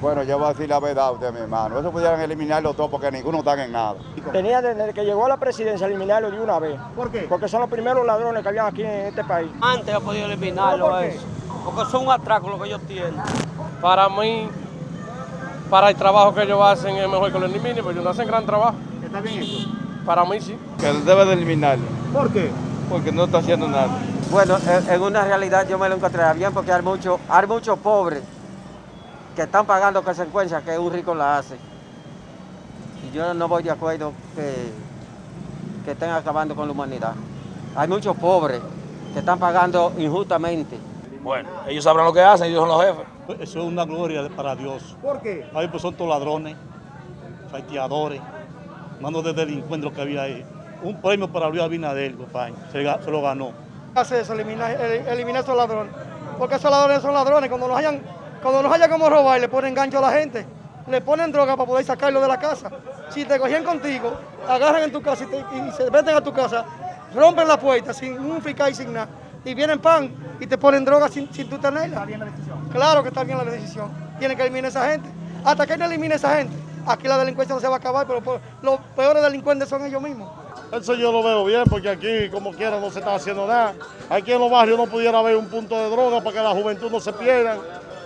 Bueno, yo voy a decir la verdad a usted, mi hermano. Eso pudieran eliminarlo todo porque ninguno está en nada. Tenía desde que llegó a la presidencia eliminarlo de una vez. ¿Por qué? Porque son los primeros ladrones que habían aquí en este país. Antes ha podido eliminarlo ¿Por qué? eso. Porque son un atraco lo que ellos tienen. Para mí, para el trabajo que ellos hacen es mejor que lo eliminen, porque ellos no hacen gran trabajo. ¿Está bien hecho? Para mí sí. Que debe de eliminarlo, ¿Por qué? porque no está haciendo nada. Bueno, en, una realidad yo me lo encontraría bien porque hay muchos hay muchos pobres que están pagando consecuencias que un rico la hace. Y yo no voy de acuerdo que, que estén acabando con la humanidad. Hay muchos pobres que están pagando injustamente. Bueno, ellos sabrán lo que hacen, ellos son los jefes. Eso es una gloria para Dios. ¿Por qué? Ahí pues son todos ladrones, faiteadores, manos de delincuentes que había ahí. Un premio para Luis Abinader, compadre, se, se lo ganó. Hace eso, eliminar, eliminar esos ladrones. Porque esos ladrones son ladrones. Cuando nos hayan, cuando nos haya como robar, le ponen gancho a la gente. Le ponen droga para poder sacarlo de la casa. Si te cogían contigo, agarran en tu casa y, te- y se meten a tu casa, rompen la puerta sin un fiscal y sin nada. Y vienen pan y te ponen droga sin, sin tú tenerla. ¿Está bien la decisión? Claro que está bien la decisión. Tienen que eliminar a esa gente. Hasta que no elimine a esa gente, aquí la delincuencia no se va a acabar, pero por- los peores delincuentes son ellos mismos. Eso yo lo veo bien porque aquí, como quiera, no se está haciendo nada. Aquí en los barrios no pudiera haber un punto de droga para que la juventud no se pierda.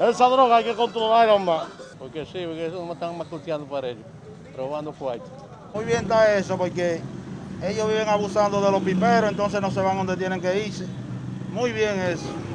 Esa droga hay que controlarla más. Porque sí, porque eso no están macuteando para ellos, robando fuerte. Muy bien está eso porque ellos viven abusando de los piperos, entonces no se van donde tienen que irse. Muy bien eso.